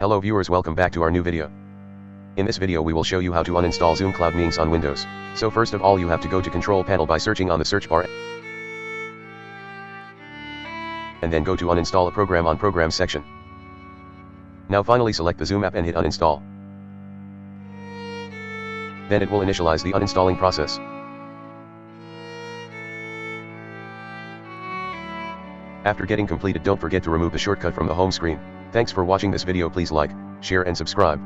Hello viewers welcome back to our new video. In this video we will show you how to uninstall Zoom Cloud Meetings on Windows. So first of all you have to go to control panel by searching on the search bar. And then go to uninstall a program on programs section. Now finally select the Zoom app and hit uninstall. Then it will initialize the uninstalling process. After getting completed don't forget to remove the shortcut from the home screen. Thanks for watching this video please like, share and subscribe.